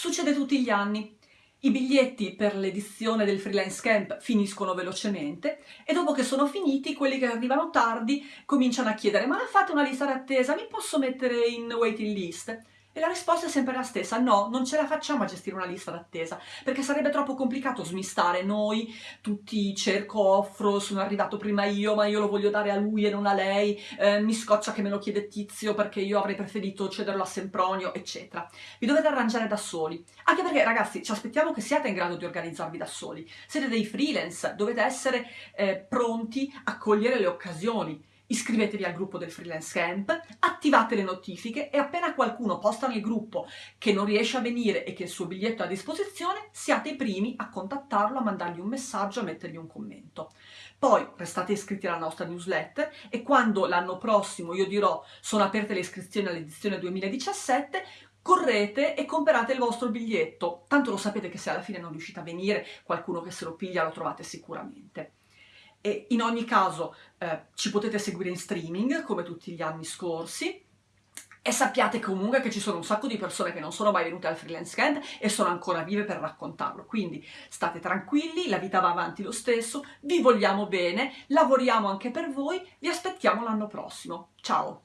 Succede tutti gli anni. I biglietti per l'edizione del freelance camp finiscono velocemente e dopo che sono finiti, quelli che arrivano tardi cominciano a chiedere ma fate una lista d'attesa, mi posso mettere in waiting list? E la risposta è sempre la stessa, no, non ce la facciamo a gestire una lista d'attesa, perché sarebbe troppo complicato smistare. Noi, tutti cerco, offro, sono arrivato prima io, ma io lo voglio dare a lui e non a lei, eh, mi scoccia che me lo chiede Tizio perché io avrei preferito cederlo a Sempronio, eccetera. Vi dovete arrangiare da soli, anche perché ragazzi ci aspettiamo che siate in grado di organizzarvi da soli, siete dei freelance, dovete essere eh, pronti a cogliere le occasioni, iscrivetevi al gruppo del freelance camp, attivate le notifiche e appena qualcuno posta nel gruppo che non riesce a venire e che il suo biglietto è a disposizione, siate i primi a contattarlo, a mandargli un messaggio, a mettergli un commento. Poi restate iscritti alla nostra newsletter e quando l'anno prossimo io dirò sono aperte le iscrizioni all'edizione 2017, correte e comprate il vostro biglietto. Tanto lo sapete che se alla fine non riuscite a venire, qualcuno che se lo piglia lo trovate sicuramente. E in ogni caso eh, ci potete seguire in streaming, come tutti gli anni scorsi, e sappiate comunque che ci sono un sacco di persone che non sono mai venute al freelance camp e sono ancora vive per raccontarlo. Quindi state tranquilli, la vita va avanti lo stesso, vi vogliamo bene, lavoriamo anche per voi, vi aspettiamo l'anno prossimo. Ciao!